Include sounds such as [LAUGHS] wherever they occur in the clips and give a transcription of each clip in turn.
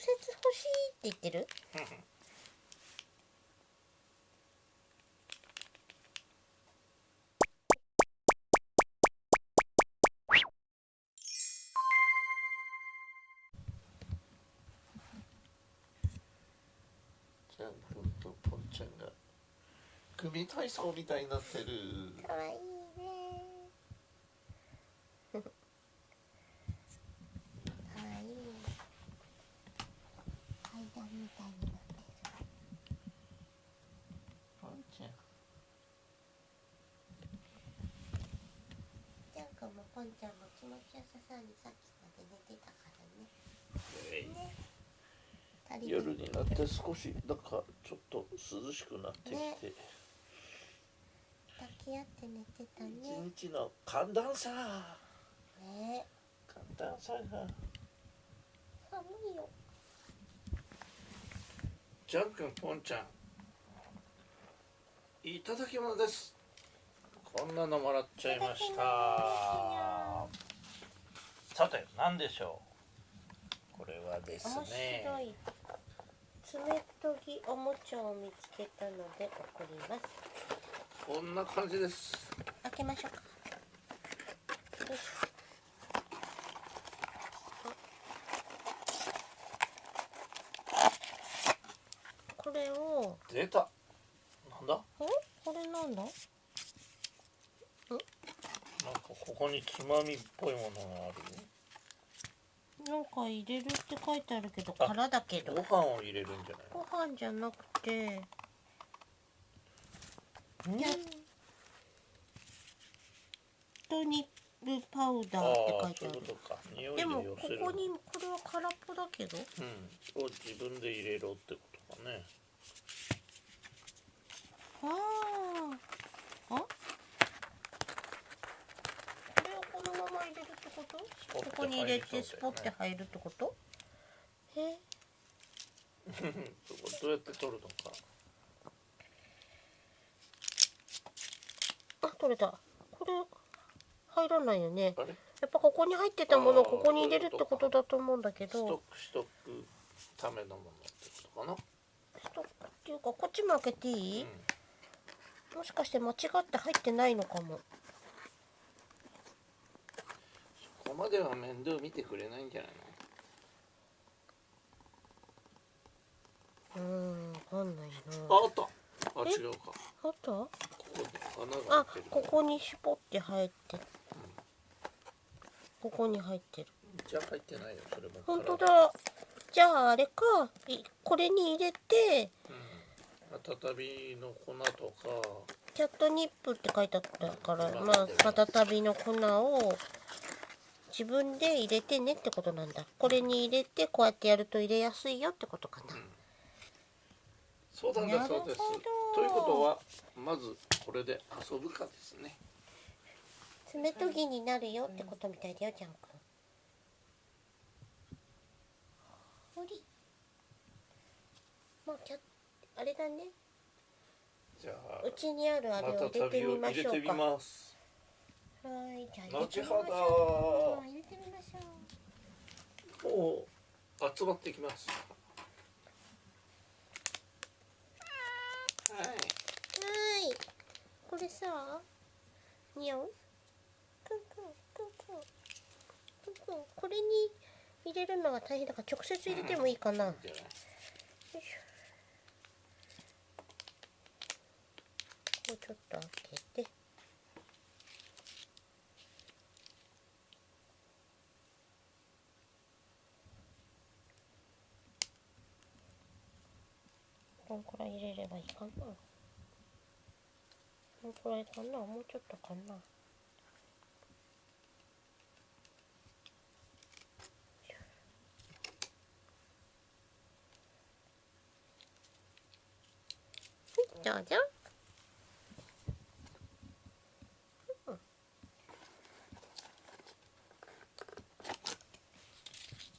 接欲しいって言ってる？ちゃんくんとぽんちゃんが組体操みたいになってる。かわいいねかわいい階段みたいになってるぽんちゃんジャン君もポンちゃんも気持ちよさそうにさっきまで寝てたからね。ね。夜になって少しなんかちょっと涼しくなってきて、ね。抱き合って寝てたね。一日の寒暖差。ね。寒暖差が。寒いよ。ジャン君ぽんちゃん。いただき物ですこんなのもらっちゃいました。さて何でしょう？これはです面ね白い。爪研ぎおもちゃを見つけたので送ります。こんな感じです。開けましょうか。これを。出た。なんだ？んこれなんだなんかここにつまみっぽいものがある。よなんか入れるって書いてあるけどあ空だけど。ご飯を入れるんじゃないご飯じゃなくて。のやっとニッルパウダあーってあ書いてある。そういうことか。匂いでもで寄せるここにこれは空っぽだけど。うん。を自分で入れろってことかね。あああこれをこのまま入れるってこと？ここに入れてスポッて入るってこと？え？そ [LAUGHS] こどうやって取るのか。あ取れた。これ入らないよね。やっぱここに入ってたものをここに入れるってことだと思うんだけストッどクしとくためのものってことかな。ストックっていうかこっちも開けていい、うん。もしかして間違って入ってないのかもそこまでは面倒見てくれないんじゃないうーんわかんないのな。ああった。あえ？違うか。あった？ここに穴があここに絞って入って。るここに入ってる。じゃあ入ってないよそれも。本当空だじゃああれか。いこれに入れて。うん。温びの粉とか。キャットニップって書いてあったからうんまあ再びの粉を自分で入れてねってことなんだ。これに入れてこうやってやると入れやすいよってことかな、そうなんだそうです。ということはまずこれで遊ぶかですね。爪研ぎになるよってことみたいだよジャン君。ほりまあキャあれだね。じゃあうちにあるあれを入れてみましょうか。ますはいじゃあ入れてみましょう入れてみましょうもう集まってきます。はい。はい。これさにゃんくんくんくんくんくんくんこれに入れるのが大変だから直接入れてもいいかな、よじゃないいしょこうちょっと開けてこんくらい入れればいいかな。こんくらいかな。もうちょっとかな。どうぞ。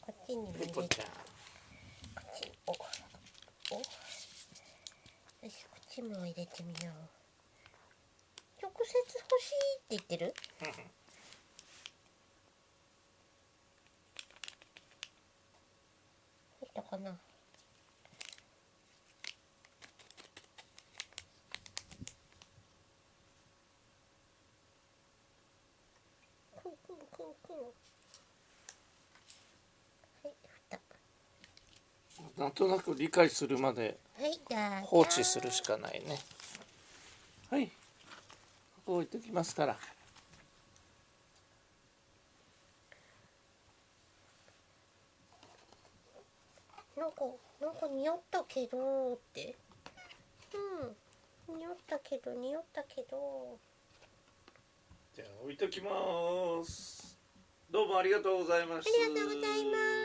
こっちにも入れてペコちゃんこっちにおおよしこっちも入れてみよう。直接欲しいって言ってる？できたかかな？くんくんくんくんはい蓋なんとなく理解するまで放置するしかないね。はい。ここ置いときますから。なんかなんか匂ったけどって。うん。匂ったけど匂ったけどじゃあ置いときます。どうもありがとうございましありがとうございます